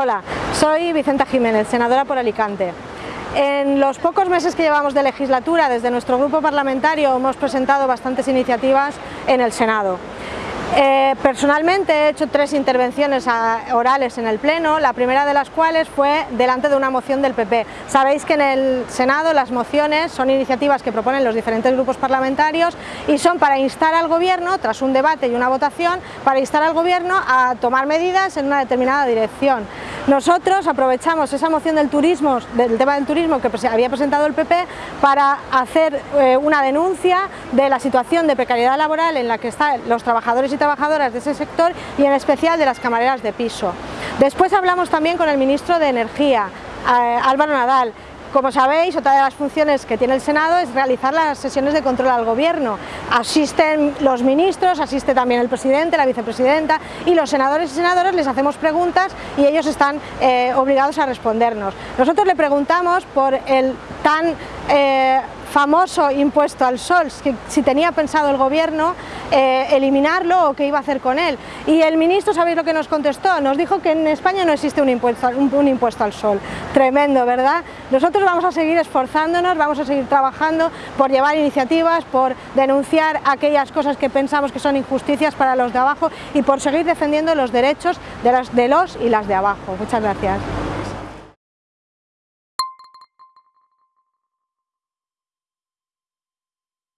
Hola, soy Vicenta Jiménez, senadora por Alicante. En los pocos meses que llevamos de legislatura, desde nuestro grupo parlamentario hemos presentado bastantes iniciativas en el Senado. Eh, personalmente he hecho tres intervenciones orales en el Pleno, la primera de las cuales fue delante de una moción del PP. Sabéis que en el Senado las mociones son iniciativas que proponen los diferentes grupos parlamentarios y son para instar al Gobierno, tras un debate y una votación, para instar al Gobierno a tomar medidas en una determinada dirección. Nosotros aprovechamos esa moción del turismo, del tema del turismo que había presentado el PP para hacer eh, una denuncia de la situación de precariedad laboral en la que están los trabajadores y trabajadoras de ese sector y en especial de las camareras de piso. Después hablamos también con el ministro de Energía, eh, Álvaro Nadal, como sabéis, otra de las funciones que tiene el Senado es realizar las sesiones de control al Gobierno. Asisten los ministros, asiste también el presidente, la vicepresidenta y los senadores y senadoras les hacemos preguntas y ellos están eh, obligados a respondernos. Nosotros le preguntamos por el tan... Eh, famoso impuesto al sol, si tenía pensado el gobierno eh, eliminarlo o qué iba a hacer con él. Y el ministro, ¿sabéis lo que nos contestó? Nos dijo que en España no existe un impuesto, un, impuesto al sol. Tremendo, ¿verdad? Nosotros vamos a seguir esforzándonos, vamos a seguir trabajando por llevar iniciativas, por denunciar aquellas cosas que pensamos que son injusticias para los de abajo y por seguir defendiendo los derechos de de los y las de abajo. Muchas gracias.